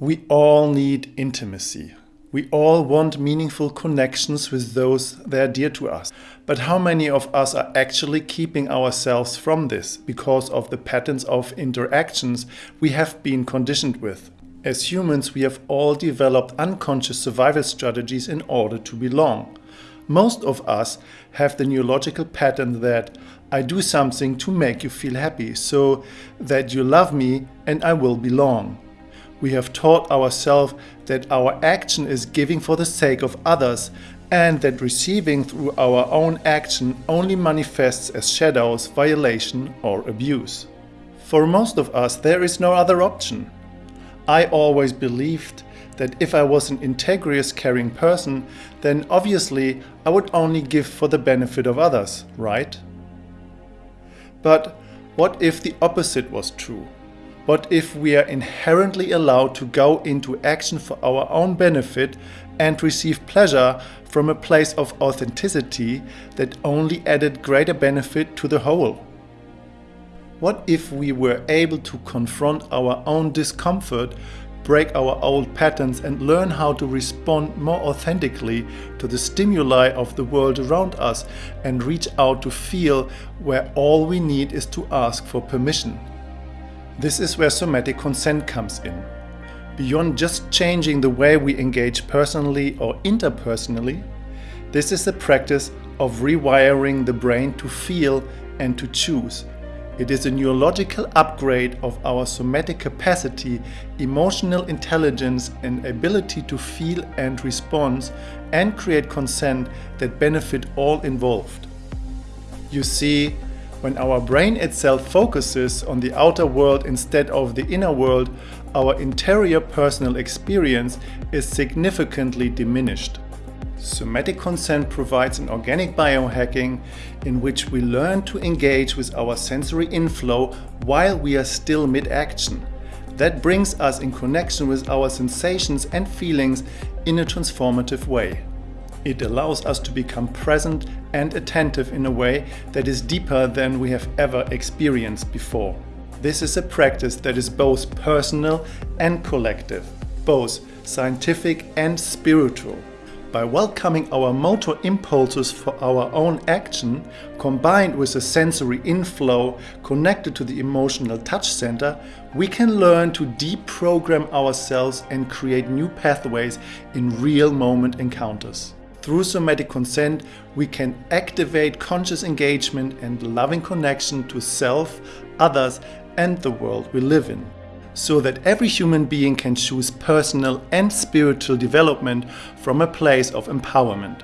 We all need intimacy. We all want meaningful connections with those that are dear to us. But how many of us are actually keeping ourselves from this because of the patterns of interactions we have been conditioned with? As humans, we have all developed unconscious survival strategies in order to belong. Most of us have the neurological pattern that I do something to make you feel happy, so that you love me and I will belong. We have taught ourselves that our action is giving for the sake of others and that receiving through our own action only manifests as shadows, violation or abuse. For most of us there is no other option. I always believed that if I was an integrous, caring person, then obviously I would only give for the benefit of others, right? But what if the opposite was true? What if we are inherently allowed to go into action for our own benefit and receive pleasure from a place of authenticity that only added greater benefit to the whole? What if we were able to confront our own discomfort, break our old patterns and learn how to respond more authentically to the stimuli of the world around us and reach out to feel where all we need is to ask for permission? This is where somatic consent comes in. Beyond just changing the way we engage personally or interpersonally, this is a practice of rewiring the brain to feel and to choose it is a neurological upgrade of our somatic capacity, emotional intelligence and ability to feel and respond and create consent that benefit all involved. You see, when our brain itself focuses on the outer world instead of the inner world, our interior personal experience is significantly diminished. Somatic consent provides an organic biohacking in which we learn to engage with our sensory inflow while we are still mid-action. That brings us in connection with our sensations and feelings in a transformative way. It allows us to become present and attentive in a way that is deeper than we have ever experienced before. This is a practice that is both personal and collective, both scientific and spiritual by welcoming our motor impulses for our own action, combined with a sensory inflow connected to the emotional touch center, we can learn to deprogram ourselves and create new pathways in real moment encounters. Through somatic consent, we can activate conscious engagement and loving connection to self, others and the world we live in so that every human being can choose personal and spiritual development from a place of empowerment.